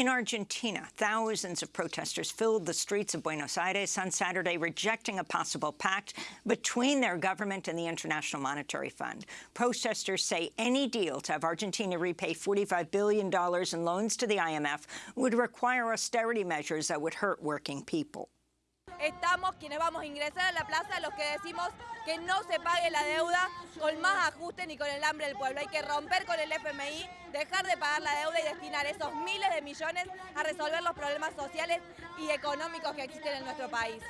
In Argentina, thousands of protesters filled the streets of Buenos Aires on Saturday, rejecting a possible pact between their government and the International Monetary Fund. Protesters say any deal to have Argentina repay $45 billion in loans to the IMF would require austerity measures that would hurt working people. Estamos quienes vamos a ingresar a la plaza los que decimos que no se pague la deuda con más ajuste ni con el hambre del pueblo. Hay que romper con el FMI, dejar de pagar la deuda y destinar esos miles de millones a resolver los problemas sociales y económicos que existen en nuestro país.